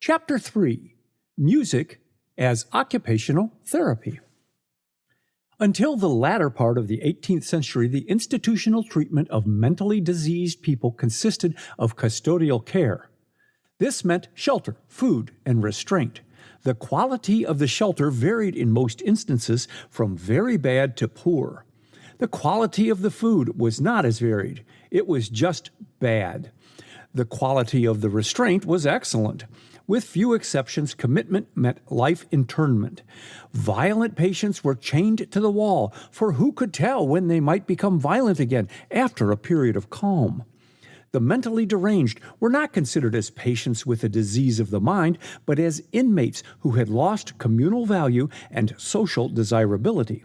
Chapter 3 Music as Occupational Therapy. Until the latter part of the 18th century, the institutional treatment of mentally diseased people consisted of custodial care. This meant shelter, food, and restraint. The quality of the shelter varied in most instances from very bad to poor. The quality of the food was not as varied, it was just bad. The quality of the restraint was excellent. With few exceptions, commitment meant life internment. Violent patients were chained to the wall, for who could tell when they might become violent again after a period of calm? The mentally deranged were not considered as patients with a disease of the mind, but as inmates who had lost communal value and social desirability.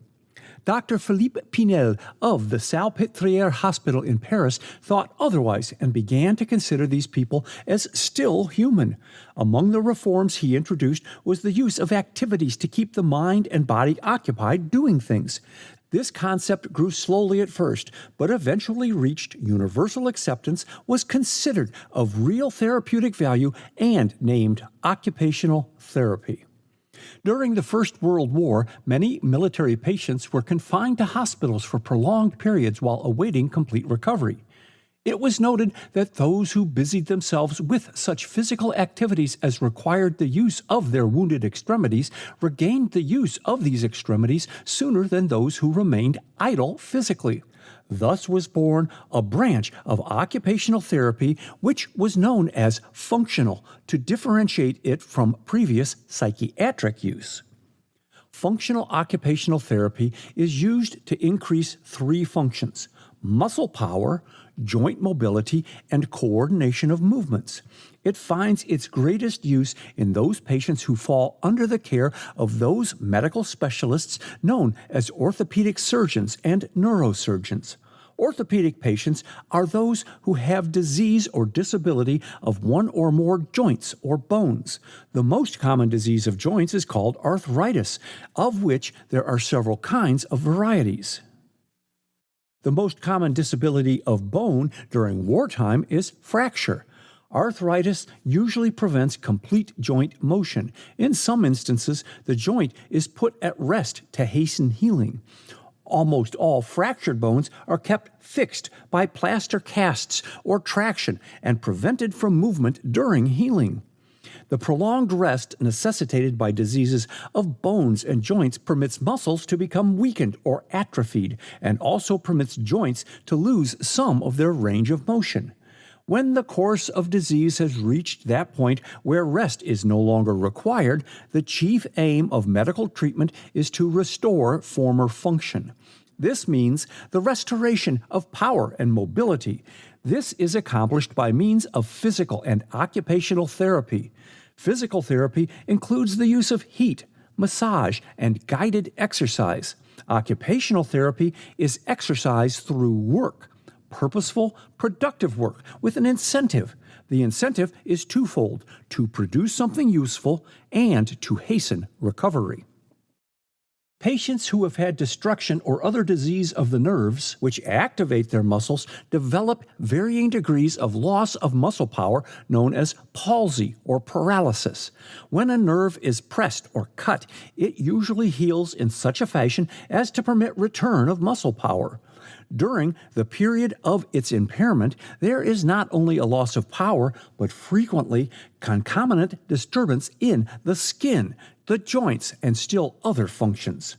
Dr. Philippe Pinel of the Salpêtrière Hospital in Paris thought otherwise and began to consider these people as still human. Among the reforms he introduced was the use of activities to keep the mind and body occupied doing things. This concept grew slowly at first, but eventually reached universal acceptance, was considered of real therapeutic value, and named occupational therapy. During the First World War, many military patients were confined to hospitals for prolonged periods while awaiting complete recovery. It was noted that those who busied themselves with such physical activities as required the use of their wounded extremities regained the use of these extremities sooner than those who remained idle physically. Thus was born a branch of occupational therapy which was known as functional to differentiate it from previous psychiatric use. Functional occupational therapy is used to increase three functions muscle power, joint mobility, and coordination of movements. It finds its greatest use in those patients who fall under the care of those medical specialists known as orthopedic surgeons and neurosurgeons. Orthopedic patients are those who have disease or disability of one or more joints or bones. The most common disease of joints is called arthritis, of which there are several kinds of varieties. The most common disability of bone during wartime is fracture. Arthritis usually prevents complete joint motion. In some instances, the joint is put at rest to hasten healing almost all fractured bones are kept fixed by plaster casts or traction and prevented from movement during healing. The prolonged rest necessitated by diseases of bones and joints permits muscles to become weakened or atrophied and also permits joints to lose some of their range of motion. When the course of disease has reached that point where rest is no longer required, the chief aim of medical treatment is to restore former function. This means the restoration of power and mobility. This is accomplished by means of physical and occupational therapy. Physical therapy includes the use of heat, massage, and guided exercise. Occupational therapy is exercise through work purposeful, productive work with an incentive. The incentive is twofold to produce something useful and to hasten recovery. Patients who have had destruction or other disease of the nerves, which activate their muscles, develop varying degrees of loss of muscle power known as palsy or paralysis. When a nerve is pressed or cut, it usually heals in such a fashion as to permit return of muscle power. During the period of its impairment, there is not only a loss of power, but frequently concomitant disturbance in the skin, the joints, and still other functions.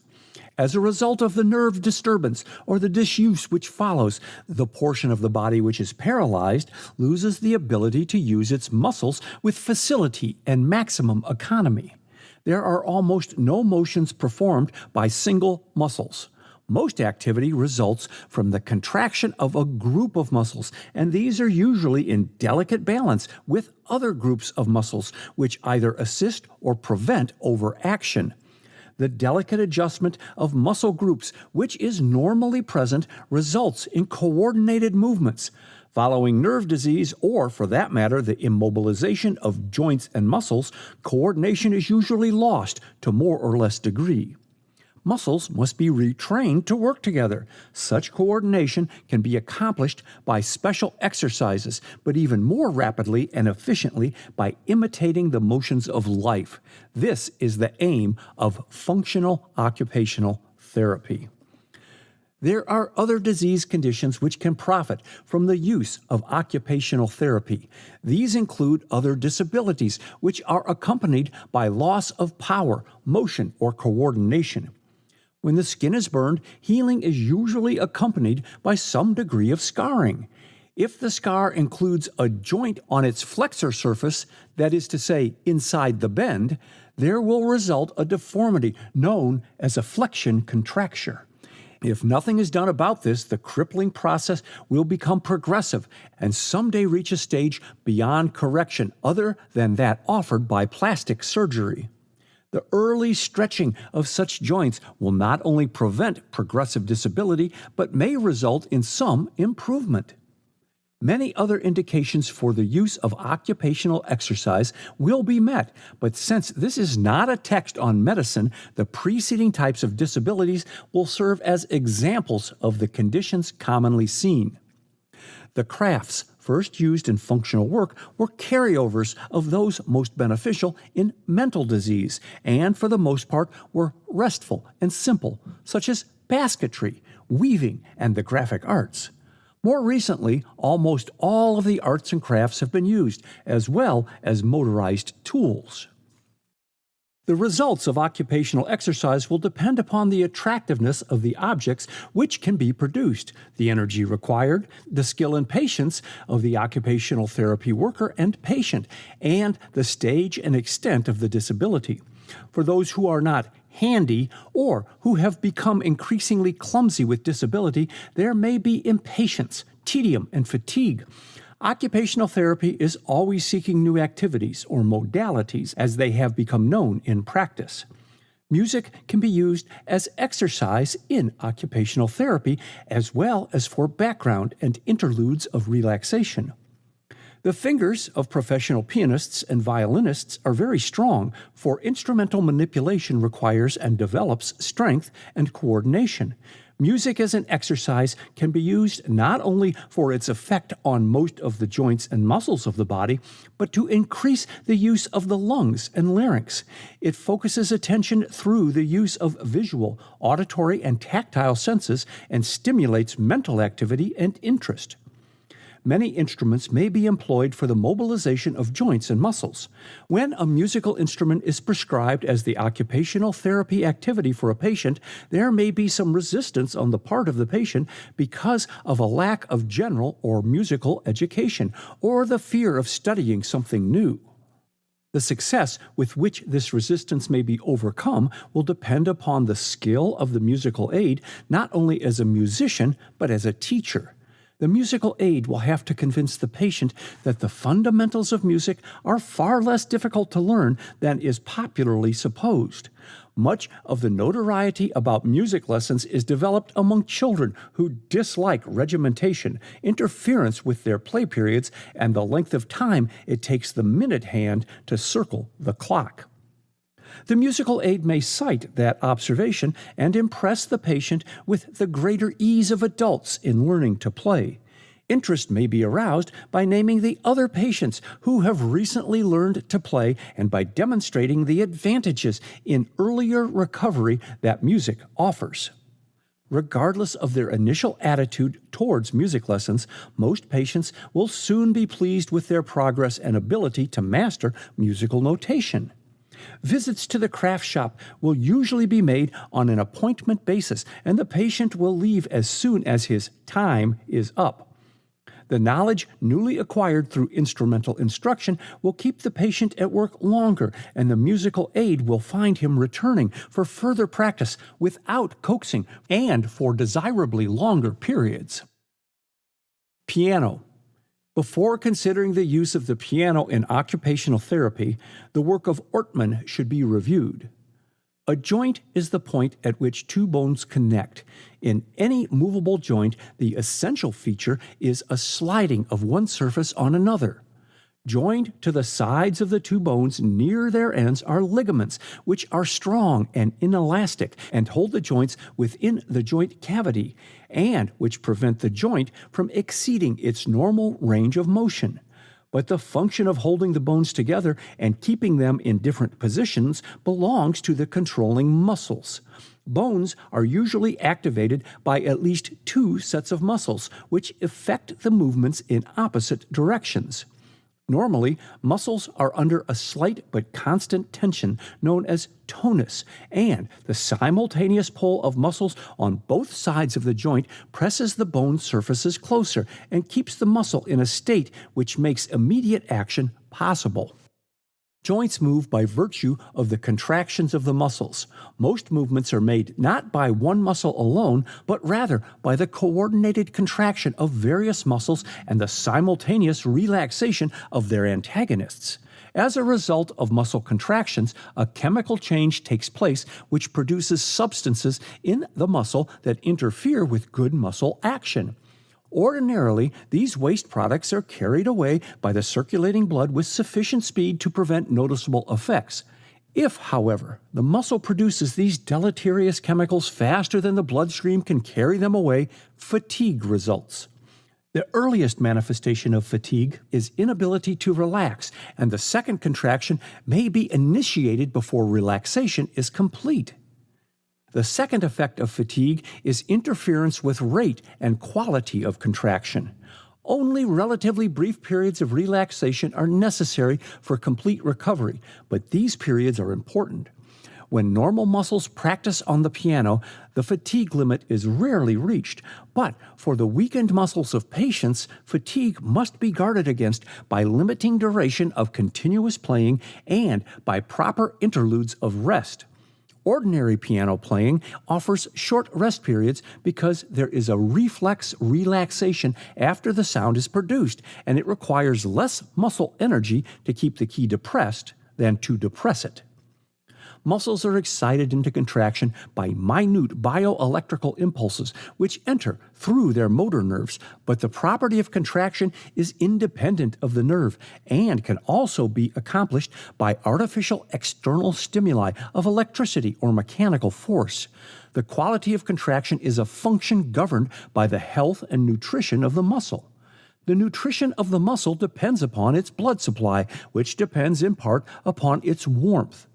As a result of the nerve disturbance or the disuse which follows, the portion of the body which is paralyzed loses the ability to use its muscles with facility and maximum economy. There are almost no motions performed by single muscles. Most activity results from the contraction of a group of muscles, and these are usually in delicate balance with other groups of muscles, which either assist or prevent overaction. The delicate adjustment of muscle groups, which is normally present, results in coordinated movements. Following nerve disease, or for that matter, the immobilization of joints and muscles, coordination is usually lost to more or less degree. Muscles must be retrained to work together. Such coordination can be accomplished by special exercises, but even more rapidly and efficiently by imitating the motions of life. This is the aim of functional occupational therapy. There are other disease conditions which can profit from the use of occupational therapy. These include other disabilities which are accompanied by loss of power, motion, or coordination. When the skin is burned, healing is usually accompanied by some degree of scarring. If the scar includes a joint on its flexor surface, that is to say, inside the bend, there will result a deformity known as a flexion contracture. If nothing is done about this, the crippling process will become progressive and someday reach a stage beyond correction other than that offered by plastic surgery. The early stretching of such joints will not only prevent progressive disability, but may result in some improvement. Many other indications for the use of occupational exercise will be met, but since this is not a text on medicine, the preceding types of disabilities will serve as examples of the conditions commonly seen. The crafts first used in functional work were carryovers of those most beneficial in mental disease, and for the most part were restful and simple, such as basketry, weaving, and the graphic arts. More recently, almost all of the arts and crafts have been used, as well as motorized tools. The results of occupational exercise will depend upon the attractiveness of the objects which can be produced, the energy required, the skill and patience of the occupational therapy worker and patient, and the stage and extent of the disability. For those who are not handy, or who have become increasingly clumsy with disability, there may be impatience, tedium, and fatigue. Occupational therapy is always seeking new activities or modalities as they have become known in practice. Music can be used as exercise in occupational therapy as well as for background and interludes of relaxation. The fingers of professional pianists and violinists are very strong, for instrumental manipulation requires and develops strength and coordination. Music as an exercise can be used not only for its effect on most of the joints and muscles of the body, but to increase the use of the lungs and larynx. It focuses attention through the use of visual, auditory, and tactile senses and stimulates mental activity and interest many instruments may be employed for the mobilization of joints and muscles. When a musical instrument is prescribed as the occupational therapy activity for a patient, there may be some resistance on the part of the patient because of a lack of general or musical education, or the fear of studying something new. The success with which this resistance may be overcome will depend upon the skill of the musical aid, not only as a musician, but as a teacher. The musical aid will have to convince the patient that the fundamentals of music are far less difficult to learn than is popularly supposed. Much of the notoriety about music lessons is developed among children who dislike regimentation, interference with their play periods, and the length of time it takes the minute hand to circle the clock. The musical aid may cite that observation and impress the patient with the greater ease of adults in learning to play. Interest may be aroused by naming the other patients who have recently learned to play and by demonstrating the advantages in earlier recovery that music offers. Regardless of their initial attitude towards music lessons, most patients will soon be pleased with their progress and ability to master musical notation. Visits to the craft shop will usually be made on an appointment basis, and the patient will leave as soon as his time is up. The knowledge newly acquired through instrumental instruction will keep the patient at work longer, and the musical aid will find him returning for further practice without coaxing and for desirably longer periods. Piano before considering the use of the piano in occupational therapy, the work of Ortmann should be reviewed. A joint is the point at which two bones connect. In any movable joint, the essential feature is a sliding of one surface on another. Joined to the sides of the two bones near their ends are ligaments, which are strong and inelastic and hold the joints within the joint cavity, and which prevent the joint from exceeding its normal range of motion. But the function of holding the bones together and keeping them in different positions belongs to the controlling muscles. Bones are usually activated by at least two sets of muscles, which affect the movements in opposite directions. Normally, muscles are under a slight but constant tension known as tonus, and the simultaneous pull of muscles on both sides of the joint presses the bone surfaces closer and keeps the muscle in a state which makes immediate action possible. Joints move by virtue of the contractions of the muscles. Most movements are made not by one muscle alone, but rather by the coordinated contraction of various muscles and the simultaneous relaxation of their antagonists. As a result of muscle contractions, a chemical change takes place which produces substances in the muscle that interfere with good muscle action. Ordinarily, these waste products are carried away by the circulating blood with sufficient speed to prevent noticeable effects. If, however, the muscle produces these deleterious chemicals faster than the bloodstream can carry them away, fatigue results. The earliest manifestation of fatigue is inability to relax, and the second contraction may be initiated before relaxation is complete. The second effect of fatigue is interference with rate and quality of contraction. Only relatively brief periods of relaxation are necessary for complete recovery, but these periods are important. When normal muscles practice on the piano, the fatigue limit is rarely reached, but for the weakened muscles of patients, fatigue must be guarded against by limiting duration of continuous playing and by proper interludes of rest. Ordinary piano playing offers short rest periods because there is a reflex relaxation after the sound is produced, and it requires less muscle energy to keep the key depressed than to depress it muscles are excited into contraction by minute bioelectrical impulses which enter through their motor nerves, but the property of contraction is independent of the nerve and can also be accomplished by artificial external stimuli of electricity or mechanical force. The quality of contraction is a function governed by the health and nutrition of the muscle. The nutrition of the muscle depends upon its blood supply, which depends in part upon its warmth.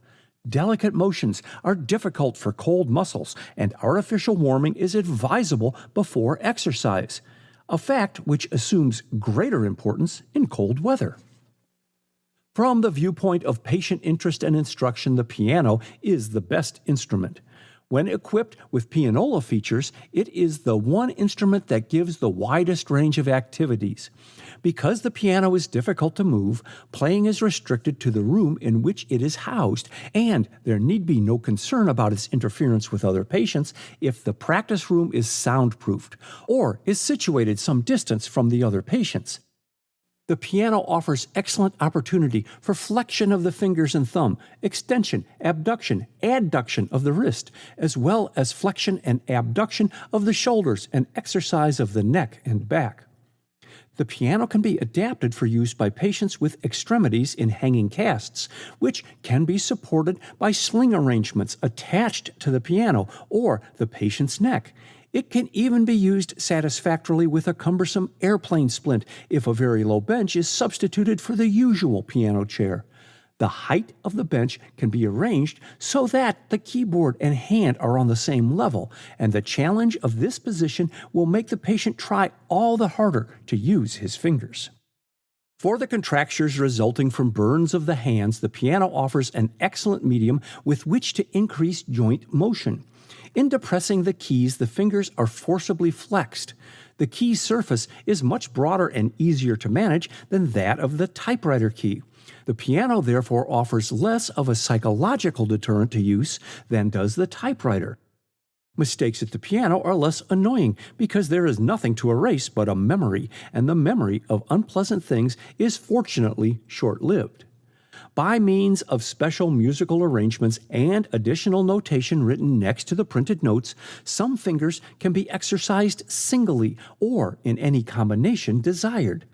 Delicate motions are difficult for cold muscles, and artificial warming is advisable before exercise, a fact which assumes greater importance in cold weather. From the viewpoint of patient interest and instruction, the piano is the best instrument. When equipped with pianola features, it is the one instrument that gives the widest range of activities. Because the piano is difficult to move, playing is restricted to the room in which it is housed, and there need be no concern about its interference with other patients if the practice room is soundproofed or is situated some distance from the other patients. The piano offers excellent opportunity for flexion of the fingers and thumb, extension, abduction, adduction of the wrist, as well as flexion and abduction of the shoulders and exercise of the neck and back. The piano can be adapted for use by patients with extremities in hanging casts, which can be supported by sling arrangements attached to the piano or the patient's neck. It can even be used satisfactorily with a cumbersome airplane splint if a very low bench is substituted for the usual piano chair. The height of the bench can be arranged so that the keyboard and hand are on the same level, and the challenge of this position will make the patient try all the harder to use his fingers. For the contractures resulting from burns of the hands, the piano offers an excellent medium with which to increase joint motion. In depressing the keys, the fingers are forcibly flexed. The key surface is much broader and easier to manage than that of the typewriter key. The piano therefore offers less of a psychological deterrent to use than does the typewriter. Mistakes at the piano are less annoying because there is nothing to erase but a memory, and the memory of unpleasant things is fortunately short lived by means of special musical arrangements and additional notation written next to the printed notes, some fingers can be exercised singly or in any combination desired.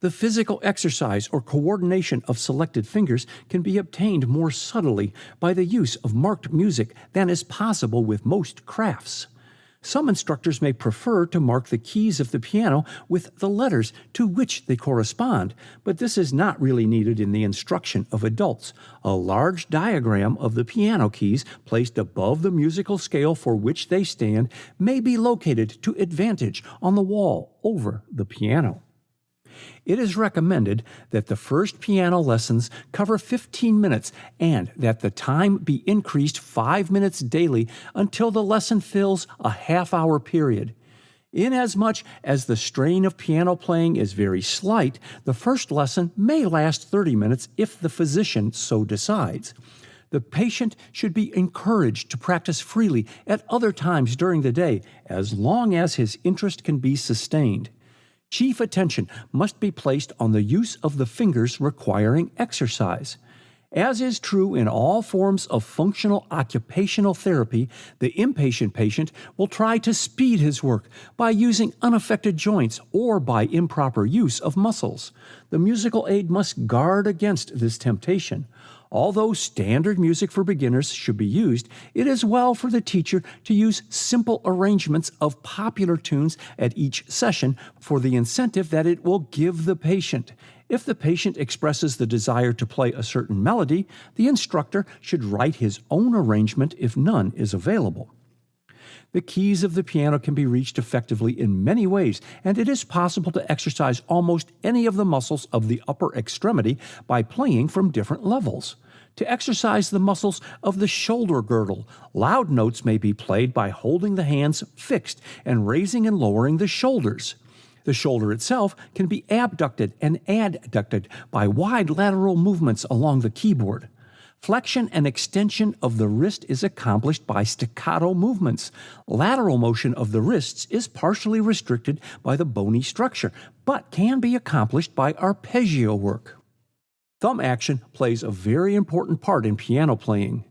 The physical exercise or coordination of selected fingers can be obtained more subtly by the use of marked music than is possible with most crafts. Some instructors may prefer to mark the keys of the piano with the letters to which they correspond, but this is not really needed in the instruction of adults. A large diagram of the piano keys placed above the musical scale for which they stand may be located to advantage on the wall over the piano. It is recommended that the first piano lessons cover 15 minutes and that the time be increased 5 minutes daily until the lesson fills a half hour period. Inasmuch as the strain of piano playing is very slight, the first lesson may last 30 minutes if the physician so decides. The patient should be encouraged to practice freely at other times during the day as long as his interest can be sustained chief attention must be placed on the use of the fingers requiring exercise. As is true in all forms of functional occupational therapy, the inpatient patient will try to speed his work by using unaffected joints or by improper use of muscles. The musical aid must guard against this temptation. Although standard music for beginners should be used, it is well for the teacher to use simple arrangements of popular tunes at each session for the incentive that it will give the patient. If the patient expresses the desire to play a certain melody, the instructor should write his own arrangement if none is available. The keys of the piano can be reached effectively in many ways, and it is possible to exercise almost any of the muscles of the upper extremity by playing from different levels to exercise the muscles of the shoulder girdle. Loud notes may be played by holding the hands fixed and raising and lowering the shoulders. The shoulder itself can be abducted and adducted by wide lateral movements along the keyboard. Flexion and extension of the wrist is accomplished by staccato movements. Lateral motion of the wrists is partially restricted by the bony structure, but can be accomplished by arpeggio work. Thumb action plays a very important part in piano playing.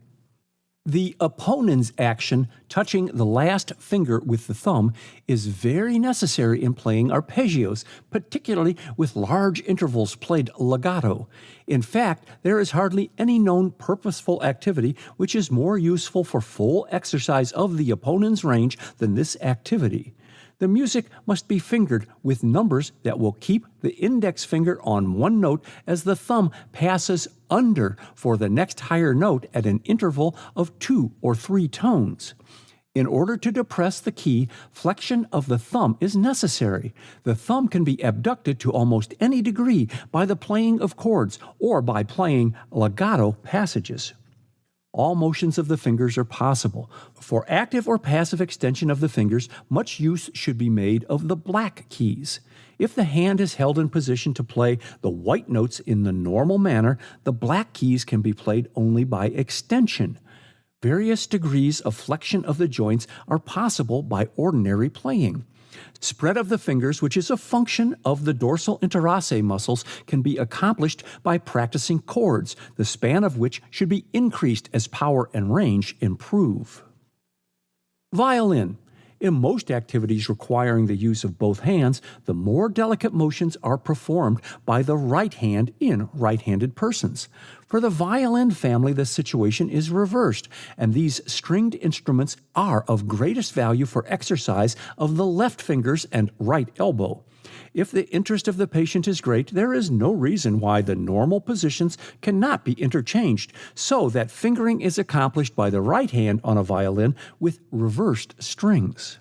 The opponens action, touching the last finger with the thumb, is very necessary in playing arpeggios, particularly with large intervals played legato. In fact, there is hardly any known purposeful activity which is more useful for full exercise of the opponens range than this activity. The music must be fingered with numbers that will keep the index finger on one note as the thumb passes under for the next higher note at an interval of two or three tones. In order to depress the key, flexion of the thumb is necessary. The thumb can be abducted to almost any degree by the playing of chords or by playing legato passages all motions of the fingers are possible. For active or passive extension of the fingers, much use should be made of the black keys. If the hand is held in position to play the white notes in the normal manner, the black keys can be played only by extension. Various degrees of flexion of the joints are possible by ordinary playing. Spread of the fingers, which is a function of the dorsal interosseous muscles, can be accomplished by practicing chords, the span of which should be increased as power and range improve. Violin. In most activities requiring the use of both hands, the more delicate motions are performed by the right hand in right handed persons. For the violin family, the situation is reversed, and these stringed instruments are of greatest value for exercise of the left fingers and right elbow. If the interest of the patient is great, there is no reason why the normal positions cannot be interchanged, so that fingering is accomplished by the right hand on a violin with reversed strings.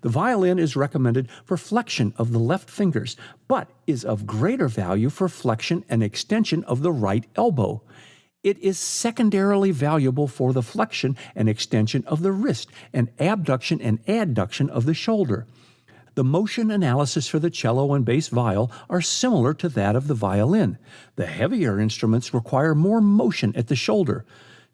The violin is recommended for flexion of the left fingers, but is of greater value for flexion and extension of the right elbow. It is secondarily valuable for the flexion and extension of the wrist and abduction and adduction of the shoulder. The motion analysis for the cello and bass viol are similar to that of the violin. The heavier instruments require more motion at the shoulder.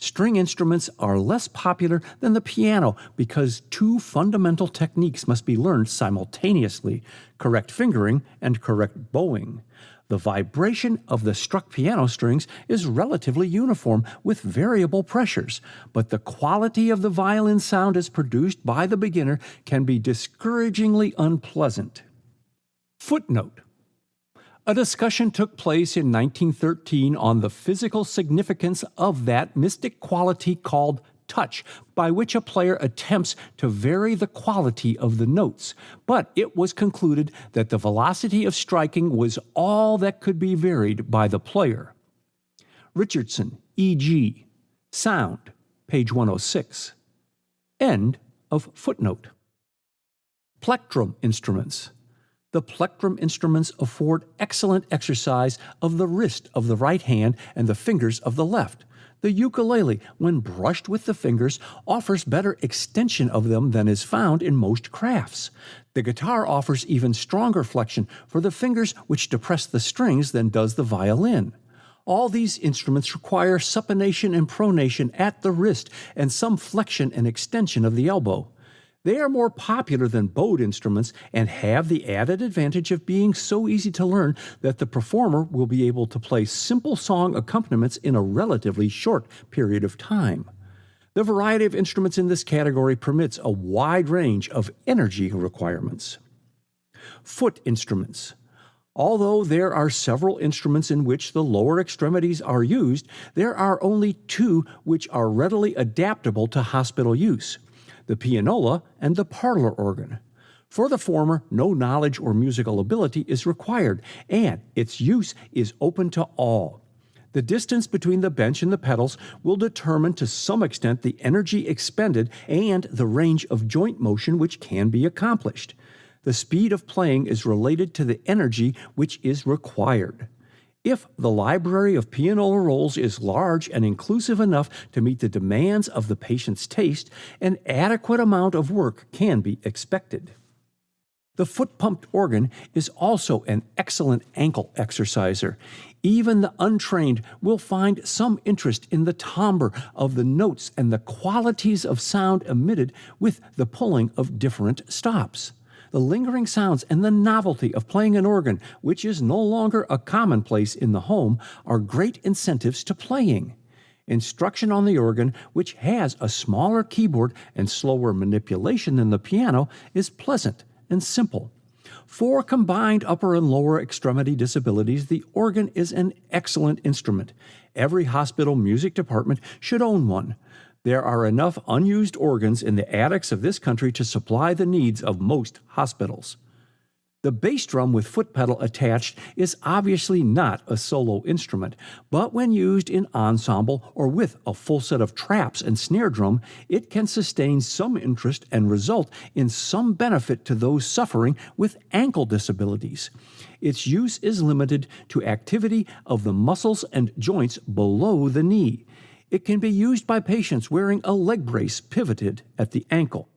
String instruments are less popular than the piano because two fundamental techniques must be learned simultaneously correct fingering and correct bowing. The vibration of the struck piano strings is relatively uniform with variable pressures, but the quality of the violin sound as produced by the beginner can be discouragingly unpleasant. Footnote A discussion took place in 1913 on the physical significance of that mystic quality called touch, by which a player attempts to vary the quality of the notes, but it was concluded that the velocity of striking was all that could be varied by the player. Richardson, E.G. Sound, page 106. End of footnote. Plectrum instruments. The plectrum instruments afford excellent exercise of the wrist of the right hand and the fingers of the left. The ukulele, when brushed with the fingers, offers better extension of them than is found in most crafts. The guitar offers even stronger flexion for the fingers which depress the strings than does the violin. All these instruments require supination and pronation at the wrist and some flexion and extension of the elbow. They are more popular than bowed instruments and have the added advantage of being so easy to learn that the performer will be able to play simple song accompaniments in a relatively short period of time. The variety of instruments in this category permits a wide range of energy requirements. Foot instruments. Although there are several instruments in which the lower extremities are used, there are only two which are readily adaptable to hospital use the pianola, and the parlor organ. For the former, no knowledge or musical ability is required, and its use is open to all. The distance between the bench and the pedals will determine to some extent the energy expended and the range of joint motion which can be accomplished. The speed of playing is related to the energy which is required. If the library of pianola rolls is large and inclusive enough to meet the demands of the patient's taste, an adequate amount of work can be expected. The foot pumped organ is also an excellent ankle exerciser. Even the untrained will find some interest in the timbre of the notes and the qualities of sound emitted with the pulling of different stops the lingering sounds and the novelty of playing an organ, which is no longer a commonplace in the home, are great incentives to playing. Instruction on the organ, which has a smaller keyboard and slower manipulation than the piano, is pleasant and simple. For combined upper and lower extremity disabilities, the organ is an excellent instrument. Every hospital music department should own one. There are enough unused organs in the attics of this country to supply the needs of most hospitals. The bass drum with foot pedal attached is obviously not a solo instrument, but when used in ensemble or with a full set of traps and snare drum, it can sustain some interest and result in some benefit to those suffering with ankle disabilities. Its use is limited to activity of the muscles and joints below the knee. It can be used by patients wearing a leg brace pivoted at the ankle.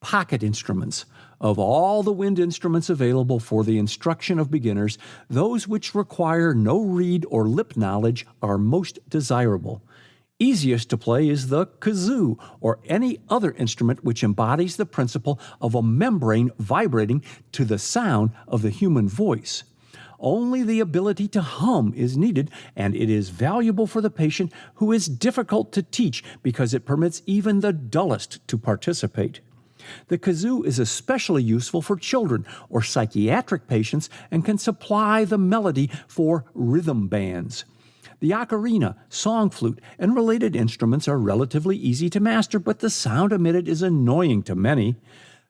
Pocket instruments. Of all the wind instruments available for the instruction of beginners, those which require no reed or lip knowledge are most desirable. Easiest to play is the kazoo or any other instrument which embodies the principle of a membrane vibrating to the sound of the human voice. Only the ability to hum is needed, and it is valuable for the patient who is difficult to teach because it permits even the dullest to participate. The kazoo is especially useful for children or psychiatric patients and can supply the melody for rhythm bands. The ocarina, song flute, and related instruments are relatively easy to master, but the sound emitted is annoying to many.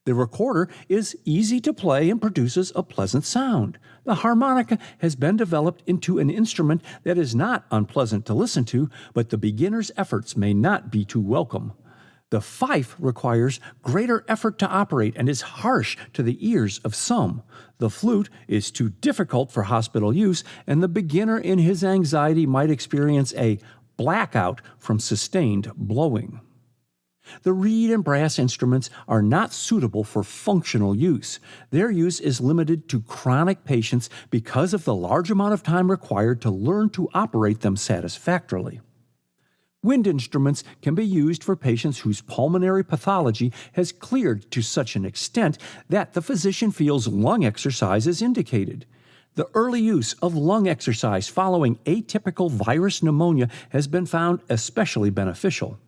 The recorder is easy to play and produces a pleasant sound. The harmonica has been developed into an instrument that is not unpleasant to listen to, but the beginner's efforts may not be too welcome. The fife requires greater effort to operate and is harsh to the ears of some. The flute is too difficult for hospital use, and the beginner in his anxiety might experience a blackout from sustained blowing. The reed and brass instruments are not suitable for functional use. Their use is limited to chronic patients because of the large amount of time required to learn to operate them satisfactorily. Wind instruments can be used for patients whose pulmonary pathology has cleared to such an extent that the physician feels lung exercise is indicated. The early use of lung exercise following atypical virus pneumonia has been found especially beneficial.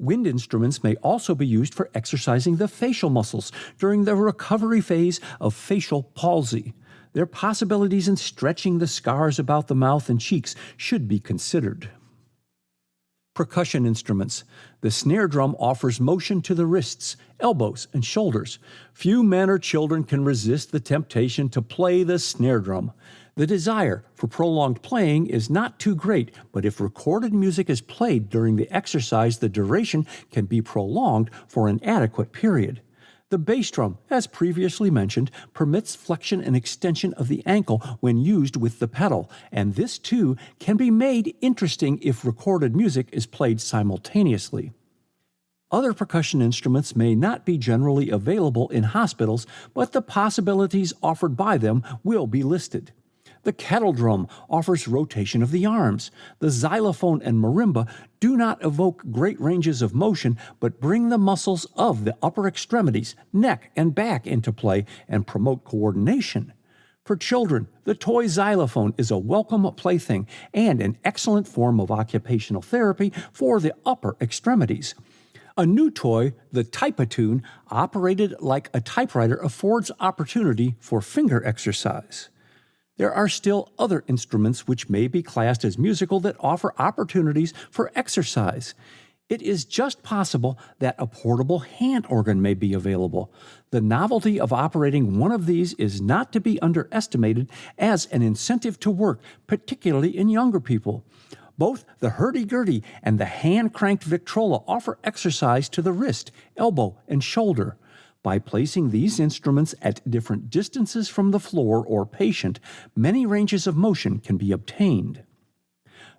Wind instruments may also be used for exercising the facial muscles during the recovery phase of facial palsy. their possibilities in stretching the scars about the mouth and cheeks should be considered. Percussion instruments. The snare drum offers motion to the wrists, elbows, and shoulders. Few men or children can resist the temptation to play the snare drum. The desire for prolonged playing is not too great, but if recorded music is played during the exercise, the duration can be prolonged for an adequate period. The bass drum, as previously mentioned, permits flexion and extension of the ankle when used with the pedal, and this too can be made interesting if recorded music is played simultaneously. Other percussion instruments may not be generally available in hospitals, but the possibilities offered by them will be listed. The kettle drum offers rotation of the arms. The xylophone and marimba do not evoke great ranges of motion, but bring the muscles of the upper extremities, neck, and back into play and promote coordination. For children, the toy xylophone is a welcome plaything and an excellent form of occupational therapy for the upper extremities. A new toy, the Typatune, operated like a typewriter, affords opportunity for finger exercise. There are still other instruments which may be classed as musical that offer opportunities for exercise. It is just possible that a portable hand organ may be available. The novelty of operating one of these is not to be underestimated as an incentive to work, particularly in younger people. Both the hurdy-gurdy and the hand-cranked Victrola offer exercise to the wrist, elbow, and shoulder. By placing these instruments at different distances from the floor or patient, many ranges of motion can be obtained.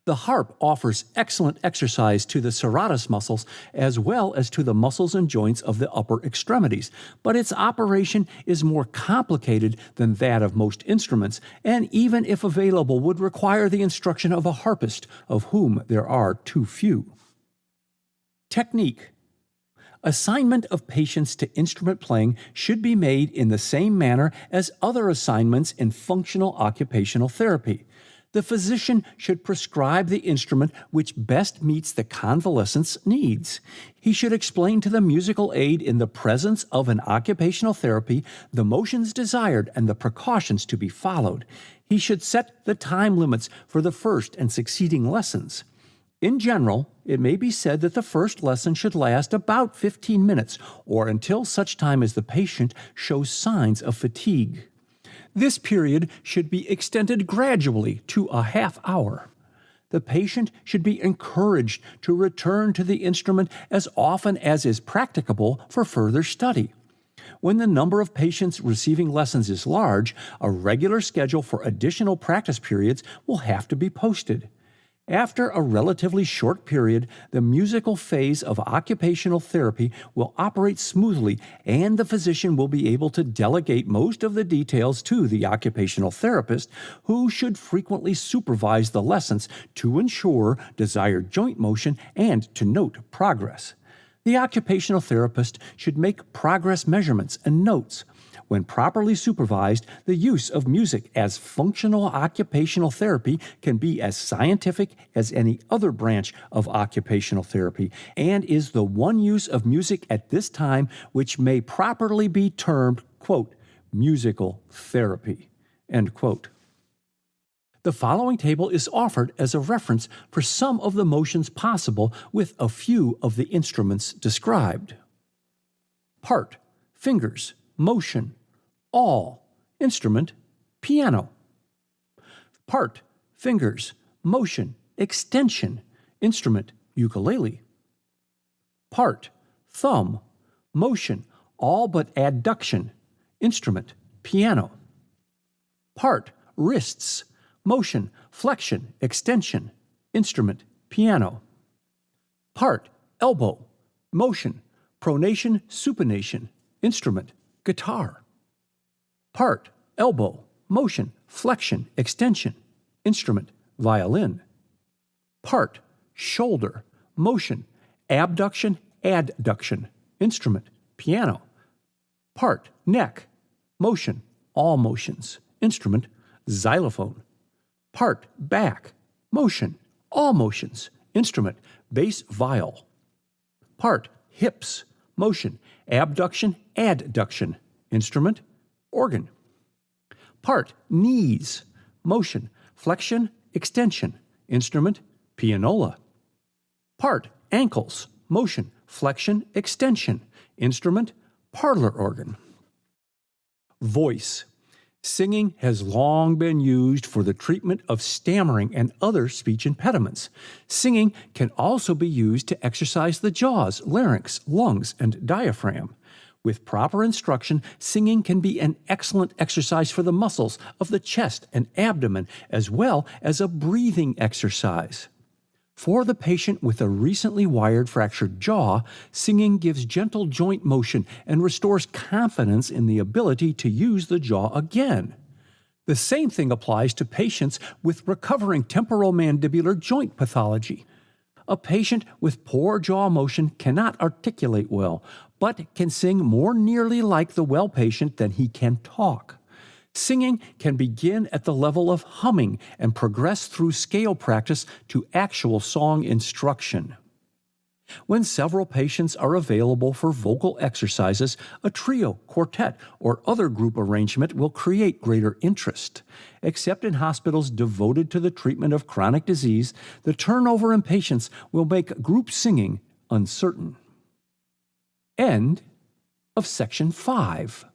The harp offers excellent exercise to the serratus muscles as well as to the muscles and joints of the upper extremities, but its operation is more complicated than that of most instruments, and even if available would require the instruction of a harpist, of whom there are too few. Technique Assignment of patients to instrument playing should be made in the same manner as other assignments in functional occupational therapy. The physician should prescribe the instrument which best meets the convalescent's needs. He should explain to the musical aid in the presence of an occupational therapy the motions desired and the precautions to be followed. He should set the time limits for the first and succeeding lessons. In general, it may be said that the first lesson should last about 15 minutes or until such time as the patient shows signs of fatigue. This period should be extended gradually to a half hour. The patient should be encouraged to return to the instrument as often as is practicable for further study. When the number of patients receiving lessons is large, a regular schedule for additional practice periods will have to be posted. After a relatively short period, the musical phase of occupational therapy will operate smoothly and the physician will be able to delegate most of the details to the occupational therapist, who should frequently supervise the lessons to ensure desired joint motion and to note progress. The occupational therapist should make progress measurements and notes. When properly supervised, the use of music as functional occupational therapy can be as scientific as any other branch of occupational therapy and is the one use of music at this time which may properly be termed, quote, musical therapy, end quote. The following table is offered as a reference for some of the motions possible with a few of the instruments described. Part, fingers, motion, all, instrument, piano. Part, fingers, motion, extension, instrument, ukulele. Part, thumb, motion, all but adduction, instrument, piano. Part, wrists, motion, flexion, extension, instrument, piano. Part, elbow, motion, pronation, supination, instrument, guitar part, elbow, motion, flexion, extension, instrument, violin. Part, shoulder, motion, abduction, adduction, instrument, piano. Part, neck, motion, all motions, instrument, xylophone. Part, back, motion, all motions, instrument, bass viol. Part, hips, motion, abduction, adduction, instrument, organ. Part knees, motion, flexion, extension. Instrument pianola. Part ankles, motion, flexion, extension. Instrument parlor organ. Voice. Singing has long been used for the treatment of stammering and other speech impediments. Singing can also be used to exercise the jaws, larynx, lungs, and diaphragm. With proper instruction, singing can be an excellent exercise for the muscles of the chest and abdomen, as well as a breathing exercise. For the patient with a recently wired fractured jaw, singing gives gentle joint motion and restores confidence in the ability to use the jaw again. The same thing applies to patients with recovering temporomandibular joint pathology. A patient with poor jaw motion cannot articulate well, but can sing more nearly like the well patient than he can talk. Singing can begin at the level of humming and progress through scale practice to actual song instruction. When several patients are available for vocal exercises, a trio, quartet, or other group arrangement will create greater interest. Except in hospitals devoted to the treatment of chronic disease, the turnover in patients will make group singing uncertain. End of section 5.